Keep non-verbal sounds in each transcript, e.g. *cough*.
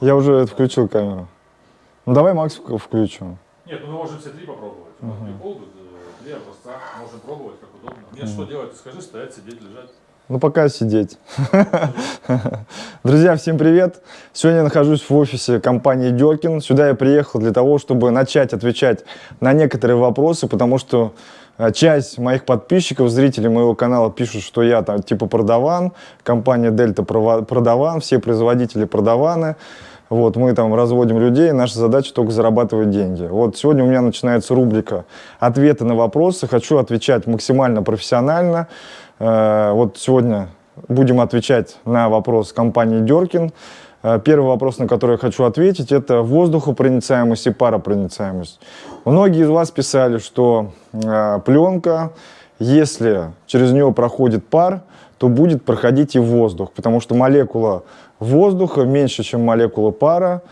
Я уже включил камеру. Ну давай Макс вк- включим. Нет, ну мы можем все три попробовать. Две колбы, э, три образца. Можем пробовать, как удобно. Мне что делать? Ты скажи, стоять, сидеть, лежать. Ну пока сидеть. *laughs* Друзья, всем привет! Сегодня я нахожусь в офисе компании Деркин. Сюда я приехал для того, чтобы начать отвечать на некоторые вопросы, потому что часть моих подписчиков, зрителей моего канала пишут, что я там типа продаван, компания Дельта продаван, все производители продаваны. Вот, мы там разводим людей, наша задача только зарабатывать деньги. Вот сегодня у меня начинается рубрика «Ответы на вопросы». Хочу отвечать максимально профессионально. Э, Вот сегодня будем отвечать на вопрос компании Деркин. Э, Первый вопрос, на который я хочу ответить, это воздухопроницаемость и паропроницаемость. Многие из вас писали, что э, пленка, если через нее проходит пар, то будет проходить и воздух, потому что молекула воздуха меньше, чем молекула пара.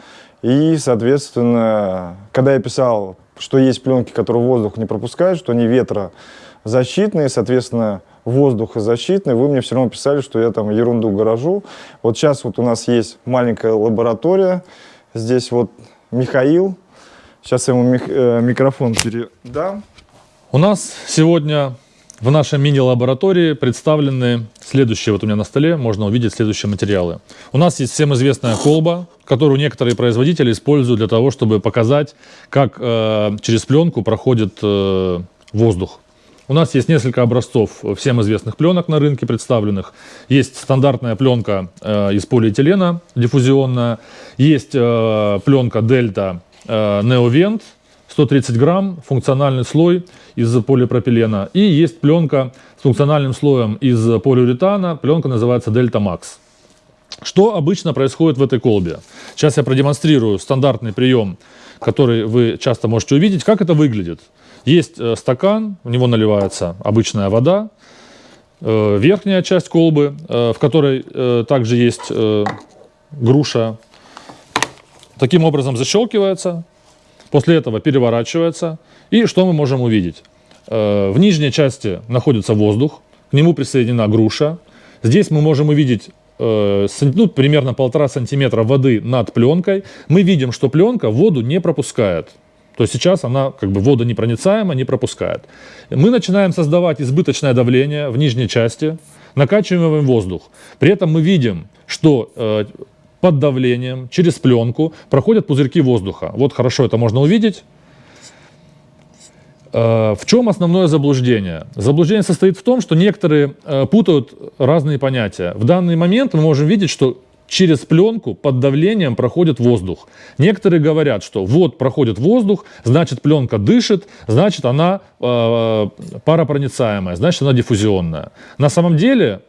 И, соответственно, когда я писал, что есть пленки, которые воздух не пропускают, что они ветрозащитные, соответственно, воздухозащитные, вы мне все равно писали, что я там ерунду гаражу. Вот сейчас вот у нас есть маленькая лаборатория. Здесь вот Михаил. Сейчас я ему э, микрофон передам. У нас сегодня в нашей мини-лаборатории представлены следующие, вот у меня на столе можно увидеть следующие материалы. У нас есть всем известная колба, которую некоторые производители используют для того, чтобы показать, как э, через пленку проходит э, воздух. У нас есть несколько образцов всем известных пленок на рынке представленных. Есть стандартная пленка э, из полиэтилена диффузионная, есть э, пленка Delta э, Neovent 130 грамм, функциональный слой из полипропилена. И есть пленка с функциональным слоем из полиуретана. Пленка называется Delta Max. Что обычно происходит в этой колбе? Сейчас я продемонстрирую стандартный прием, который вы часто можете увидеть. Как это выглядит? Есть э, стакан, в него наливается обычная вода, э, верхняя часть колбы, э, в которой также есть груша, таким образом защелкивается, после этого переворачивается. И что мы можем увидеть? В нижней части находится воздух, к нему присоединена груша. Здесь мы можем увидеть ну, примерно полтора сантиметра воды над пленкой. Мы видим, что пленка воду не пропускает. То есть сейчас она как бы водонепроницаема, не пропускает. Мы начинаем создавать избыточное давление в нижней части, накачиваем воздух. При этом мы видим, что э, под давлением через пленку проходят пузырьки воздуха. Вот хорошо это можно увидеть. Э, В чем основное заблуждение? Заблуждение состоит в том, что некоторые э, путают разные понятия. В данный момент мы можем видеть, что через пленку под давлением проходит воздух. Некоторые говорят, что вот проходит воздух, значит пленка дышит, значит она э, паропроницаемая, значит она диффузионная. На самом деле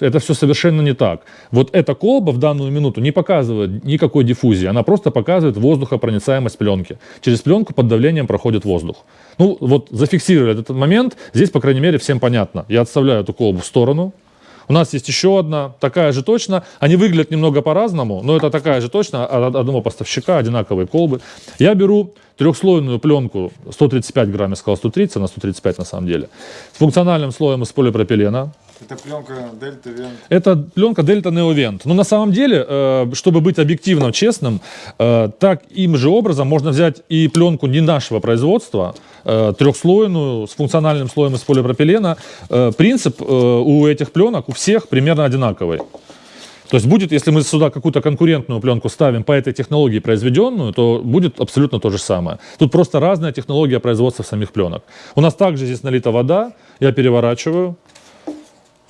это все совершенно не так. Вот эта колба в данную минуту не показывает никакой диффузии, она просто показывает воздухопроницаемость пленки. Через пленку под давлением проходит воздух. Ну вот зафиксировали этот момент, здесь, по крайней мере, всем понятно. Я отставляю эту колбу в сторону. У нас есть еще одна, такая же точно. Они выглядят немного по-разному, но это такая же точно, от одного поставщика, одинаковые колбы. Я беру трехслойную пленку, 135 грамм, я сказал 130, она 135 на самом деле, с функциональным слоем из полипропилена. Это пленка Дельта Вент. Это пленка Delta Neovent. Но на самом деле, э, чтобы быть объективным, честным, э, так им же образом можно взять и пленку не нашего производства, э, трехслойную, с функциональным слоем из полипропилена. Принцип у этих пленок у всех примерно одинаковый. То есть будет, если мы сюда какую-то конкурентную пленку ставим по этой технологии произведенную, то будет абсолютно то же самое. Тут просто разная технология производства самих пленок. У нас также здесь налита вода, я переворачиваю,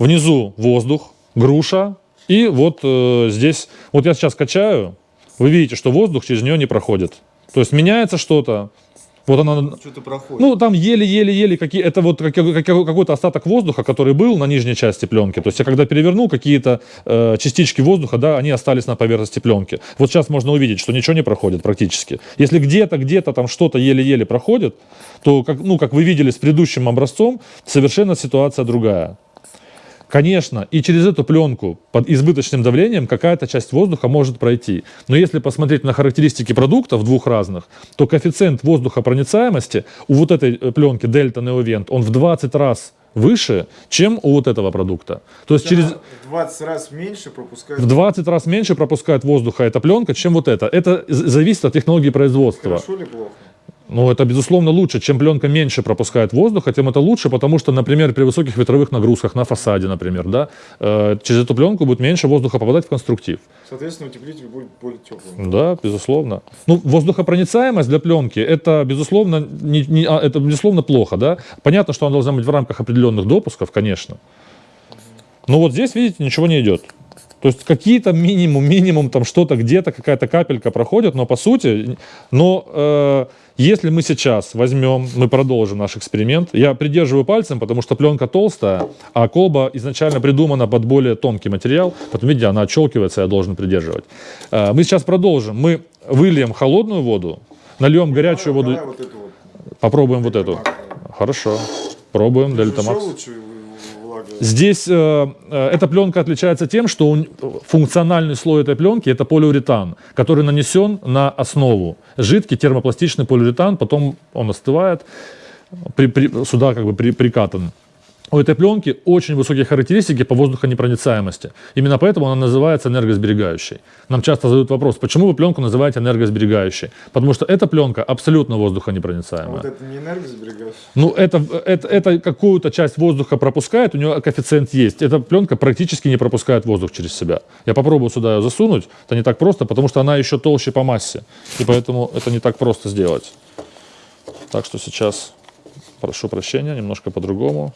внизу воздух, груша, и вот э, здесь, вот я сейчас качаю, вы видите, что воздух через нее не проходит. То есть меняется что-то, вот она, Что-то проходит. ну там еле-еле-еле, какие, это вот как- как- какой-то остаток воздуха, который был на нижней части пленки. То есть я когда перевернул какие-то э, частички воздуха, да, они остались на поверхности пленки. Вот сейчас можно увидеть, что ничего не проходит практически. Если где-то, где-то там что-то еле-еле проходит, то, как, ну, как вы видели с предыдущим образцом, совершенно ситуация другая. Конечно, и через эту пленку под избыточным давлением какая-то часть воздуха может пройти. Но если посмотреть на характеристики продуктов двух разных, то коэффициент воздухопроницаемости у вот этой пленки Delta Neovent, он в 20 раз выше, чем у вот этого продукта. То есть через Она в 20 раз меньше пропускает. в 20 раз меньше пропускает воздуха эта пленка, чем вот это. Это зависит от технологии производства. Хорошо или плохо? Ну, это, безусловно, лучше. Чем пленка меньше пропускает воздуха, тем это лучше, потому что, например, при высоких ветровых нагрузках на фасаде, например, да, э, через эту пленку будет меньше воздуха попадать в конструктив. Соответственно, утеплитель будет более теплым. Да, безусловно. Ну, воздухопроницаемость для пленки это, безусловно, не, не- а, это, безусловно, плохо, да. Понятно, что она должна быть в рамках определенных допусков, конечно. Но вот здесь, видите, ничего не идет. То есть какие-то минимум, минимум там что-то где-то, какая-то капелька проходит, но по сути, но э, если мы сейчас возьмем, мы продолжим наш эксперимент, я придерживаю пальцем, потому что пленка толстая, а колба изначально придумана под более тонкий материал, потом, видите, она отщелкивается, я должен придерживать. Э, мы сейчас продолжим, мы выльем холодную воду, нальем горячую воду, вот попробуем вот эту. Хорошо, пробуем Дельта Макс. Здесь э, э, эта пленка отличается тем, что у н- функциональный слой этой пленки это полиуретан, который нанесен на основу. Жидкий термопластичный полиуретан, потом он остывает, при- при- сюда как бы при- прикатан. У этой пленки очень высокие характеристики по воздухонепроницаемости. Именно поэтому она называется энергосберегающей. Нам часто задают вопрос, почему вы пленку называете энергосберегающей? Потому что эта пленка абсолютно А воздухонепроницаемая. вот это не энергосберегающий. Ну, это, это, это какую-то часть воздуха пропускает, у нее коэффициент есть. Эта пленка практически не пропускает воздух через себя. Я попробую сюда ее засунуть. Это не так просто, потому что она еще толще по массе. И поэтому это не так просто сделать. Так что сейчас, прошу прощения, немножко по-другому.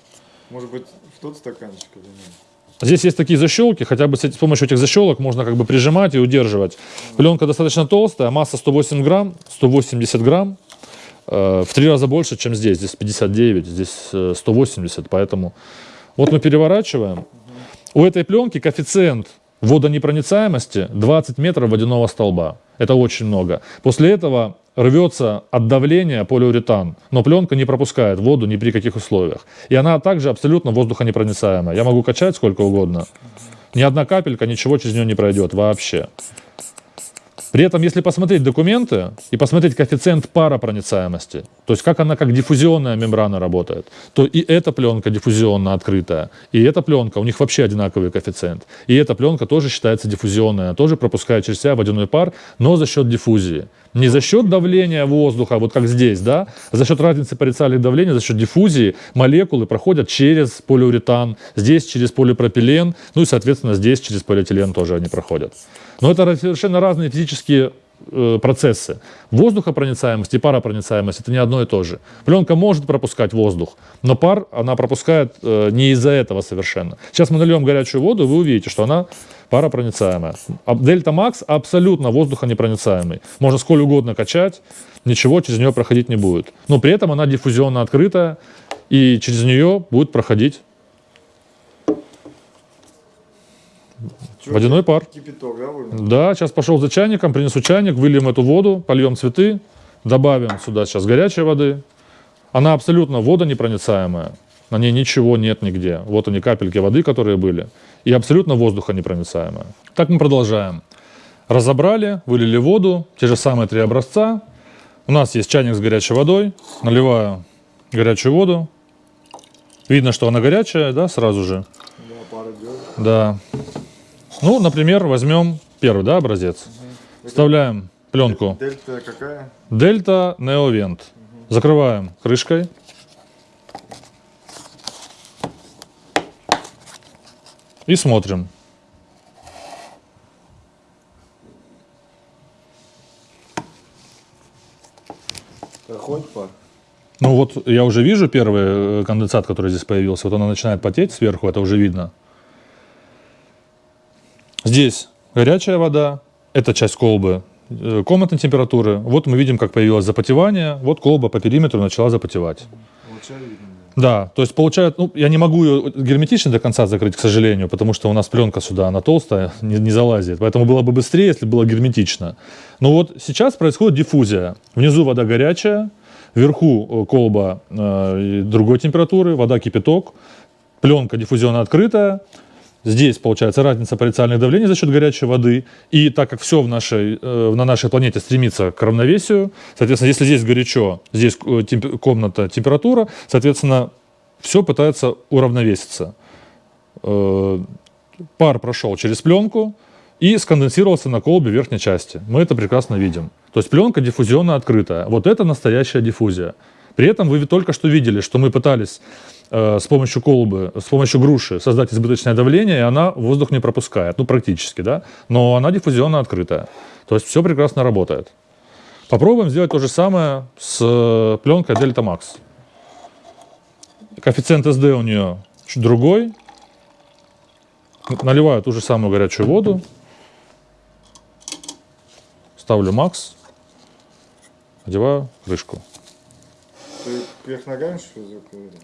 Может быть, в тот стаканчик или нет? Здесь есть такие защелки, хотя бы с, помощью этих защелок можно как бы прижимать и удерживать. Пленка достаточно толстая, масса 108 грамм, 180 грамм. Э, в три раза больше, чем здесь. Здесь 59, здесь э, 180, поэтому... Вот мы переворачиваем. У этой пленки коэффициент водонепроницаемости 20 метров водяного столба. Это очень много. После этого рвется от давления полиуретан, но пленка не пропускает воду ни при каких условиях. И она также абсолютно воздухонепроницаемая. Я могу качать сколько угодно. Ни одна капелька, ничего через нее не пройдет вообще. При этом, если посмотреть документы и посмотреть коэффициент паропроницаемости, то есть как она как диффузионная мембрана работает, то и эта пленка диффузионно открытая, и эта пленка, у них вообще одинаковый коэффициент. И эта пленка тоже считается диффузионная, тоже пропускает через себя водяной пар, но за счет диффузии. Не за счет давления воздуха, вот как здесь, да, а за счет разницы парициальных давлений, за счет диффузии молекулы проходят через полиуретан, здесь через полипропилен, ну и, соответственно, здесь через полиэтилен тоже они проходят. Но это совершенно разные физические процессы. Воздухопроницаемость и паропроницаемость это не одно и то же. Пленка может пропускать воздух, но пар она пропускает э, не из-за этого совершенно. Сейчас мы нальем горячую воду, вы увидите, что она паропроницаемая. А Дельта Макс абсолютно воздухонепроницаемый. Можно сколь угодно качать, ничего через нее проходить не будет. Но при этом она диффузионно открытая, и через нее будет проходить Чё, водяной пар. Кипяток, да? Да, сейчас пошел за чайником, принесу чайник, выльем эту воду, польем цветы, добавим сюда сейчас горячей воды. Она абсолютно водонепроницаемая, на ней ничего нет нигде. Вот они капельки воды, которые были, и абсолютно воздухонепроницаемая. Так мы продолжаем. Разобрали, вылили воду, те же самые три образца. У нас есть чайник с горячей водой, наливаю горячую воду. Видно, что она горячая, да, сразу же. Да, пара идет. Да. Ну, например, возьмем первый, да, образец. Вставляем пленку Дельта какая? Дельта Неовент. Закрываем крышкой. И смотрим. Проходит пар. Ну вот я уже вижу первый э, конденсат, который здесь появился. Вот он начинает потеть сверху, это уже видно. Здесь горячая вода, это часть колбы э, комнатной температуры. Вот мы видим, как появилось запотевание. Вот колба по периметру начала запотевать. Да, то есть получает, ну, я не могу ее герметично до конца закрыть, к сожалению, потому что у нас пленка сюда, она толстая, *laughs* не, не залазит. Поэтому было бы быстрее, если бы было герметично. Но вот сейчас происходит диффузия. Внизу вода горячая, вверху э, колба э, другой температуры, вода кипяток, пленка диффузионно открытая. Здесь получается разница парициальных давлений за счет горячей воды. И так как все в нашей, э, на нашей планете стремится к равновесию, соответственно, если здесь горячо, здесь э, темп- комната температура, соответственно, все пытается уравновеситься. Э, пар прошел через пленку и сконденсировался на колбе верхней части. Мы это прекрасно видим. То есть пленка диффузионно открытая. Вот это настоящая диффузия. При этом вы только что видели, что мы пытались с помощью колбы, с помощью груши создать избыточное давление, и она воздух не пропускает. Ну, практически, да? Но она диффузионно открытая. То есть все прекрасно работает. Попробуем сделать то же самое с э, пленкой Delta Max. Коэффициент SD у нее другой. Наливаю ту же самую горячую воду. Ставлю Max. Одеваю крышку. Ты ногами, что ли?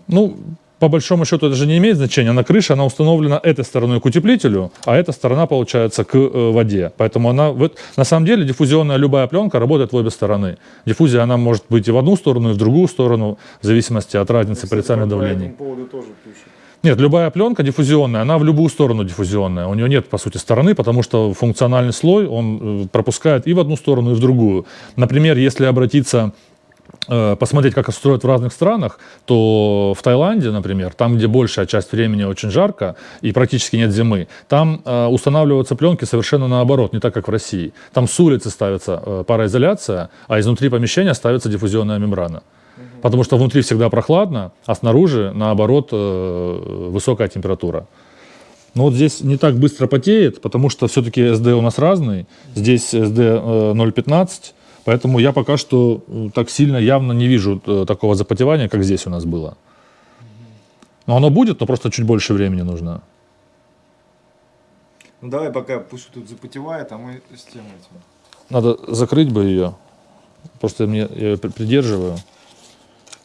Ну, по большому счету это же не имеет значения. На крыше она установлена этой стороной к утеплителю, а эта сторона получается к э, воде. Поэтому она, вот, на самом деле диффузионная любая пленка работает в обе стороны. Диффузия она может быть и в одну сторону, и в другую сторону, в зависимости от разницы парициальных По давлений. этому поводу тоже пишут. Нет, любая пленка диффузионная, она в любую сторону диффузионная. У нее нет, по сути, стороны, потому что функциональный слой, он э, пропускает и в одну сторону, и в другую. Например, если обратиться посмотреть, как это строят в разных странах, то в Таиланде, например, там, где большая часть времени очень жарко и практически нет зимы, там э, устанавливаются пленки совершенно наоборот, не так, как в России. Там с улицы ставится э, пароизоляция, а изнутри помещения ставится диффузионная мембрана. Потому что внутри всегда прохладно, а снаружи, наоборот, э, высокая температура. Но вот здесь не так быстро потеет, потому что все-таки SD у нас разный. Здесь SD э, 0.15, поэтому я пока что так сильно явно не вижу э, такого запотевания, как здесь у нас было. Но оно будет, но просто чуть больше времени нужно. Ну давай пока пусть тут запотевает, а мы с тем этим. Надо закрыть бы ее. Просто мне, я ее при- придерживаю,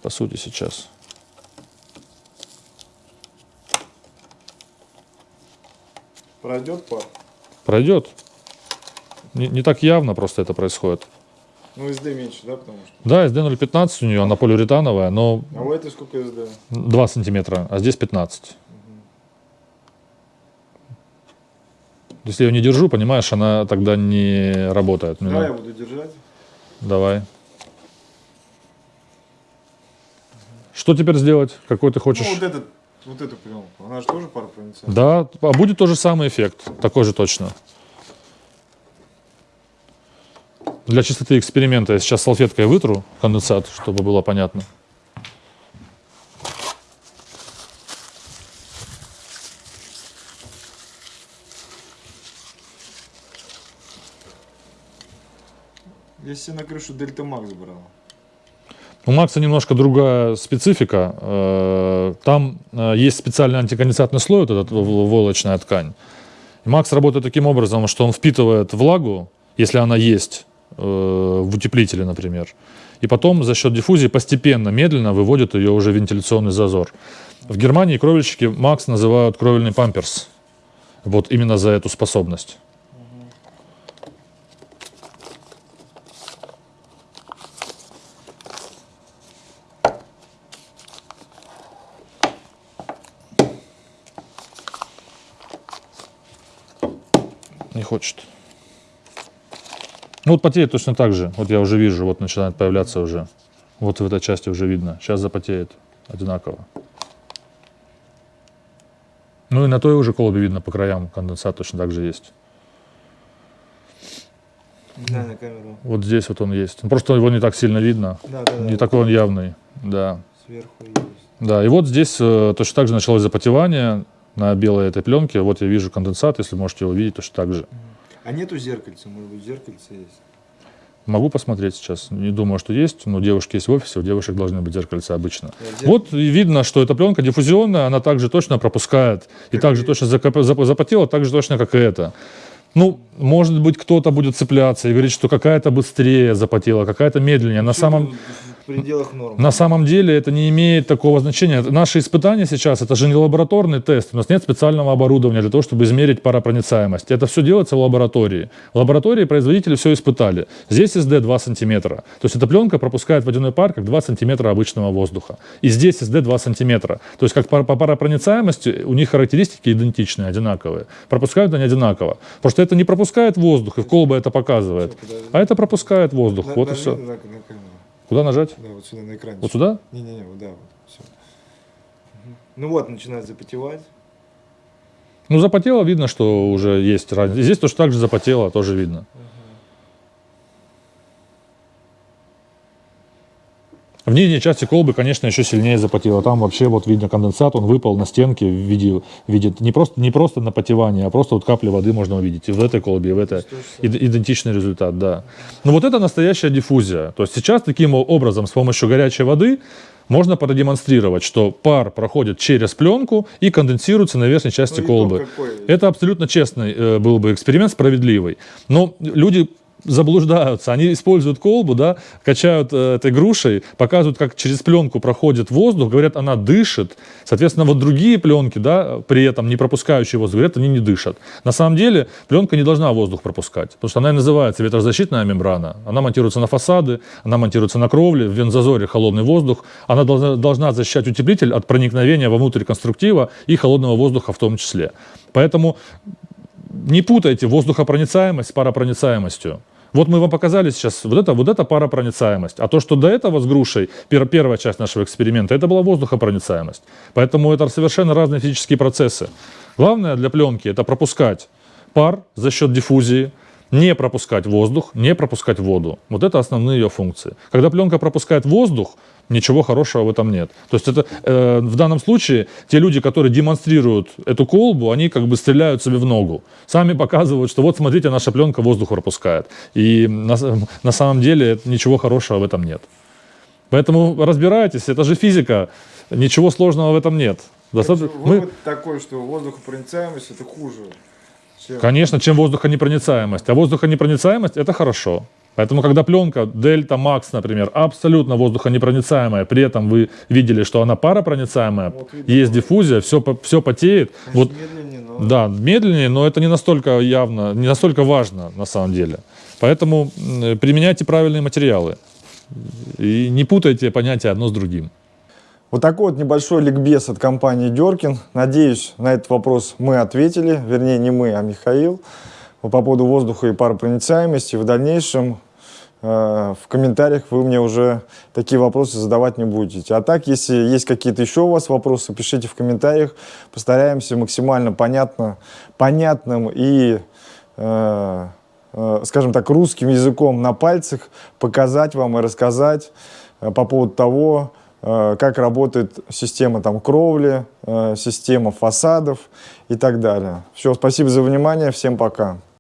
по сути, сейчас. Пройдет пар? Пройдет. Не, не так явно просто это происходит. Ну SD меньше, да, потому что. Да, SD 0,15 у нее, она полиуретановая, но А у этой сколько SD? 2 сантиметра, а здесь 15. Если я ее не держу, понимаешь, она тогда не работает. Мне Давай я буду держать. Давай. Что теперь сделать? Какой ты хочешь? Ну вот этот, вот эту пленку, она же тоже паропроницаемая. Да, а будет тот же самый эффект, такой же точно. Для чистоты эксперимента я сейчас салфеткой вытру конденсат, чтобы было понятно. Я себе на крышу Дельта Макс брал. У Макса немножко другая специфика. Э, Там э, есть специальный антиконденсатный слой, вот эта войлочная ткань. И Макс работает таким образом, что он впитывает влагу, если она есть в утеплителе, например, и потом за счет диффузии постепенно, медленно выводит ее уже в вентиляционный зазор. В Германии кровельщики Макс называют кровельный памперс. Вот именно за эту способность. Не хочет. Ну вот потеет точно так же. Вот я уже вижу, вот начинает появляться уже. Вот в этой части уже видно. Сейчас запотеет одинаково. Ну и на той уже колбе видно по краям конденсат точно так же есть. Да, на камеру. Вот здесь вот он есть. Ну, Просто его не так сильно видно. Да, да, да. Не такой он явный. Да. Сверху есть. Да, и вот здесь э, точно так же началось запотевание на белой этой пленке. Вот я вижу конденсат, если можете его видеть, точно так же. А нету зеркальца, может быть, зеркальце есть. Могу посмотреть сейчас. Не думаю, что есть, но девушки есть в офисе, у девушек должны быть зеркальца обычно. Зер- Вот и видно, что эта пленка диффузионная, она также точно пропускает. И также точно закоп- запотела, так же точно, как и это. Ну, может быть, кто-то будет цепляться и говорить, что какая-то быстрее запотела, какая-то медленнее. На самом, В пределах норм. на самом деле это не имеет такого значения. Наши испытания сейчас, это же не лабораторный тест. У нас нет специального оборудования для того, чтобы измерить паропроницаемость. Это все делается в лаборатории. В лаборатории производители все испытали. Здесь SD 2 сантиметра. То есть эта пленка пропускает водяной пар как 2 сантиметра обычного воздуха. И здесь SD 2 сантиметра. То есть как по паропроницаемости у них характеристики идентичные, одинаковые. Пропускают они одинаково. Потому что это не пропускает воздух, и в колба это показывает. А это пропускает воздух. Вот и все. Куда нажать? Да, вот сюда на экране. Вот сюда? Не-не-не, вот да, вот. Все. Ну вот, начинает запотевать. Ну, запотело, видно, что уже есть разница. Здесь тоже так же запотело, тоже видно. В нижней части колбы, конечно, еще сильнее запотело. Там вообще вот видно конденсат, он выпал на стенке в виде, в виде не, просто, не просто напотевание, а просто вот капли воды можно увидеть. И в этой колбе, и в этой. Ид- идентичный результат, да. Но вот это настоящая диффузия. То есть сейчас таким образом с помощью горячей воды можно продемонстрировать, что пар проходит через пленку и конденсируется на верхней части Ну, колбы. какой? Это абсолютно честный э, был бы эксперимент, справедливый. Но люди заблуждаются, они используют колбу, да, качают э, этой грушей, показывают, как через пленку проходит воздух, говорят, она дышит. Соответственно, вот другие пленки, да, при этом не пропускающие воздух, говорят, они не дышат. На самом деле пленка не должна воздух пропускать, потому что она и называется ветрозащитная мембрана. Она монтируется на фасады, она монтируется на кровле, в вензазоре холодный воздух. Она должна, должна защищать утеплитель от проникновения вовнутрь конструктива и холодного воздуха в том числе. Поэтому не путайте воздухопроницаемость с паропроницаемостью. Вот мы вам показали сейчас, вот это, вот это паропроницаемость. А то, что до этого с грушей, пер- первая часть нашего эксперимента, это была воздухопроницаемость. Поэтому это совершенно разные физические процессы. Главное для пленки это пропускать пар за счет диффузии, не пропускать воздух, не пропускать воду. Вот это основные ее функции. Когда пленка пропускает воздух, ничего хорошего в этом нет. То есть это э, в данном случае те люди, которые демонстрируют эту колбу, они как бы стреляют себе в ногу. Сами показывают, что вот смотрите, наша пленка воздух пропускает. И на, на самом деле ничего хорошего в этом нет. Поэтому разбирайтесь, это же физика, ничего сложного в этом нет. Достаточно- мы- Вывод такой, что воздухопроницаемость это хуже. чем- Конечно, чем воздухонепроницаемость. А воздухонепроницаемость это хорошо. Поэтому, когда пленка Дельта Макс, например, абсолютно воздухонепроницаемая, при этом вы видели, что она паропроницаемая, Вот видно. есть диффузия, все, все потеет. Вот, Медленнее, но... да, медленнее, но это не настолько явно, не настолько важно на самом деле. Поэтому применяйте правильные материалы. И не путайте понятия одно с другим. Вот такой вот небольшой ликбез от компании Деркин. Надеюсь, на этот вопрос мы ответили. Вернее, не мы, а Михаил. По поводу воздуха и паропроницаемости. В дальнейшем в комментариях вы мне уже такие вопросы задавать не будете. А так, если есть какие-то еще у вас вопросы, пишите в комментариях. Постараемся максимально понятно, понятным и э, э, скажем так, русским языком на пальцах показать вам и рассказать э, по поводу того, э, как работает система там, кровли, э, система фасадов и так далее. Все, спасибо за внимание, всем пока.